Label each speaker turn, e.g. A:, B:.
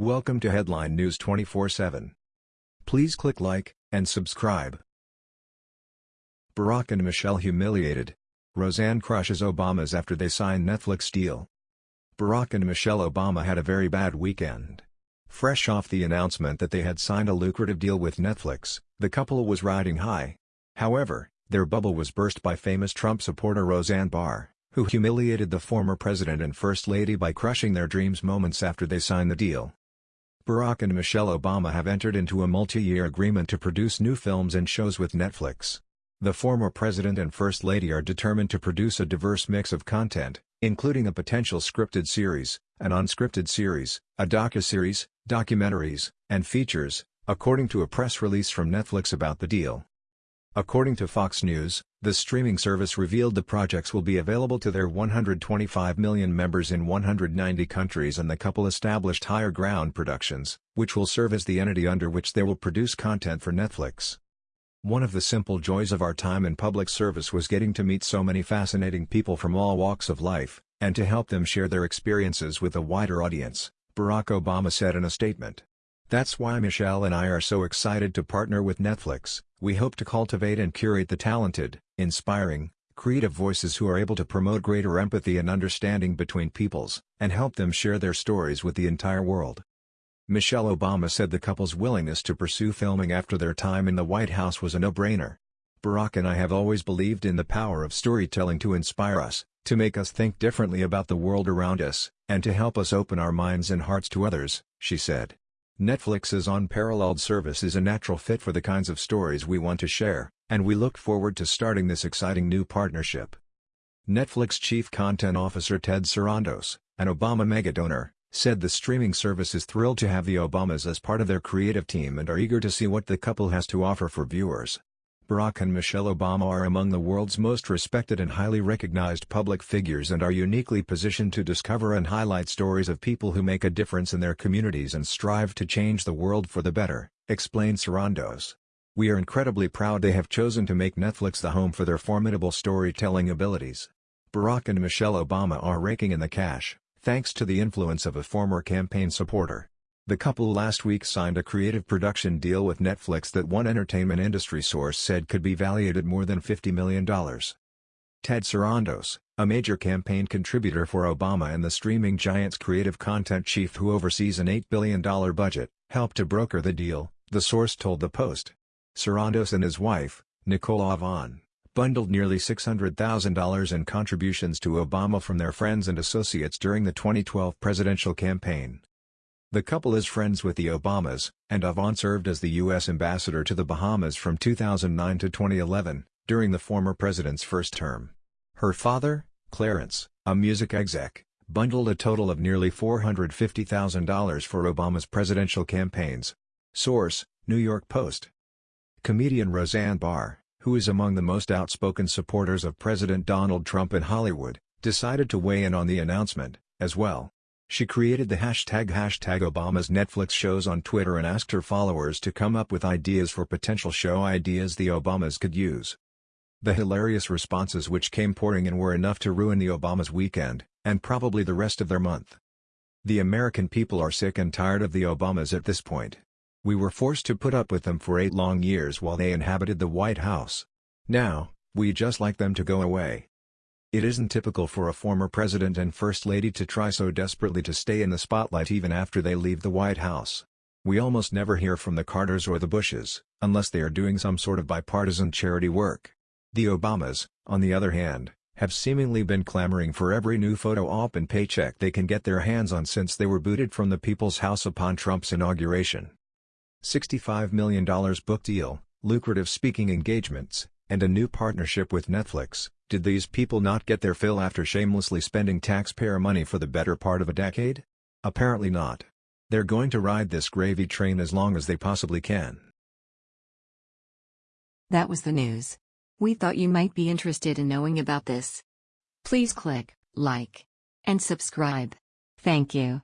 A: Welcome to Headline News 24/7. Please click like and subscribe. Barack and Michelle humiliated. Roseanne crushes Obamas after they sign Netflix deal. Barack and Michelle Obama had a very bad weekend. Fresh off the announcement that they had signed a lucrative deal with Netflix, the couple was riding high. However, their bubble was burst by famous Trump supporter Roseanne Barr, who humiliated the former president and first lady by crushing their dreams moments after they signed the deal. Barack and Michelle Obama have entered into a multi-year agreement to produce new films and shows with Netflix. The former president and first lady are determined to produce a diverse mix of content, including a potential scripted series, an unscripted series, a docu-series, documentaries, and features, according to a press release from Netflix about the deal. According to Fox News, the streaming service revealed the projects will be available to their 125 million members in 190 countries and the couple established Higher Ground Productions, which will serve as the entity under which they will produce content for Netflix. One of the simple joys of our time in public service was getting to meet so many fascinating people from all walks of life, and to help them share their experiences with a wider audience, Barack Obama said in a statement. That's why Michelle and I are so excited to partner with Netflix. We hope to cultivate and curate the talented, inspiring, creative voices who are able to promote greater empathy and understanding between peoples, and help them share their stories with the entire world. Michelle Obama said the couple's willingness to pursue filming after their time in the White House was a no-brainer. Barack and I have always believed in the power of storytelling to inspire us, to make us think differently about the world around us, and to help us open our minds and hearts to others, she said. Netflix's unparalleled service is a natural fit for the kinds of stories we want to share, and we look forward to starting this exciting new partnership. Netflix Chief Content Officer Ted Sarandos, an Obama mega-donor, said the streaming service is thrilled to have the Obamas as part of their creative team and are eager to see what the couple has to offer for viewers. Barack and Michelle Obama are among the world's most respected and highly recognized public figures and are uniquely positioned to discover and highlight stories of people who make a difference in their communities and strive to change the world for the better, explained Sarandos. We are incredibly proud they have chosen to make Netflix the home for their formidable storytelling abilities. Barack and Michelle Obama are raking in the cash, thanks to the influence of a former campaign supporter. The couple last week signed a creative production deal with Netflix that one entertainment industry source said could be valued at more than $50 million. Ted Sarandos, a major campaign contributor for Obama and the streaming giant's creative content chief who oversees an $8 billion budget, helped to broker the deal, the source told The Post. Sarandos and his wife, Nicole Avant, bundled nearly $600,000 in contributions to Obama from their friends and associates during the 2012 presidential campaign. The couple is friends with the Obamas, and Avant served as the U.S. ambassador to the Bahamas from 2009 to 2011, during the former president's first term. Her father, Clarence, a music exec, bundled a total of nearly $450,000 for Obama's presidential campaigns. Source, New York Post. Comedian Roseanne Barr, who is among the most outspoken supporters of President Donald Trump in Hollywood, decided to weigh in on the announcement, as well. She created the hashtag hashtag Obama's Netflix shows on Twitter and asked her followers to come up with ideas for potential show ideas the Obamas could use. The hilarious responses which came pouring in were enough to ruin the Obamas' weekend, and probably the rest of their month. The American people are sick and tired of the Obamas at this point. We were forced to put up with them for eight long years while they inhabited the White House. Now, we just like them to go away. It isn't typical for a former president and first lady to try so desperately to stay in the spotlight even after they leave the White House. We almost never hear from the Carters or the Bushes, unless they are doing some sort of bipartisan charity work. The Obamas, on the other hand, have seemingly been clamoring for every new photo op and paycheck they can get their hands on since they were booted from the People's House upon Trump's inauguration. $65 million book deal, lucrative speaking engagements, and a new partnership with Netflix, did these people not get their fill after shamelessly spending taxpayer money for the better part of a decade? Apparently not. They're going to ride this gravy train as long as they possibly can.
B: That was the news. We thought you might be interested in knowing about this. Please click like and subscribe. Thank you.